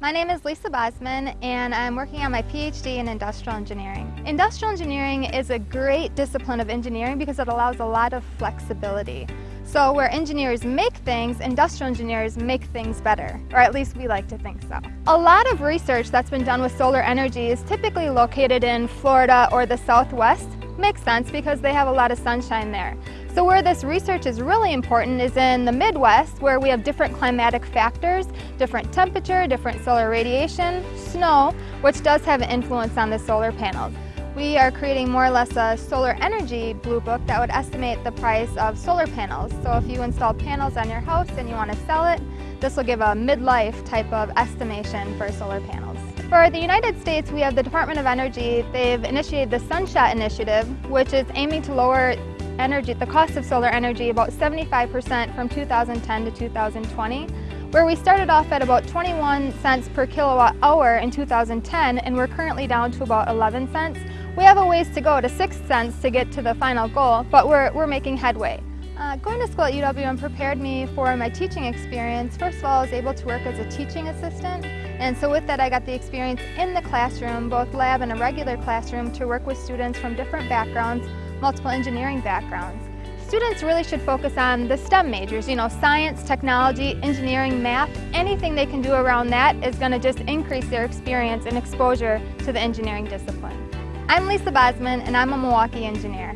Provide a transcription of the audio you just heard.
My name is Lisa Bosman and I'm working on my PhD in industrial engineering. Industrial engineering is a great discipline of engineering because it allows a lot of flexibility. So where engineers make things, industrial engineers make things better, or at least we like to think so. A lot of research that's been done with solar energy is typically located in Florida or the Southwest. Makes sense because they have a lot of sunshine there. So where this research is really important is in the Midwest where we have different climatic factors, different temperature, different solar radiation, snow, which does have an influence on the solar panels. We are creating more or less a solar energy blue book that would estimate the price of solar panels. So if you install panels on your house and you want to sell it, this will give a midlife type of estimation for solar panels. For the United States, we have the Department of Energy. They've initiated the Sunshot Initiative, which is aiming to lower energy, the cost of solar energy about 75% from 2010 to 2020 where we started off at about 21 cents per kilowatt hour in 2010 and we're currently down to about 11 cents. We have a ways to go to 6 cents to get to the final goal, but we're, we're making headway. Uh, going to school at UWM prepared me for my teaching experience. First of all, I was able to work as a teaching assistant, and so with that I got the experience in the classroom, both lab and a regular classroom, to work with students from different backgrounds, multiple engineering backgrounds. Students really should focus on the STEM majors, you know, science, technology, engineering, math, anything they can do around that is going to just increase their experience and exposure to the engineering discipline. I'm Lisa Bosman and I'm a Milwaukee engineer.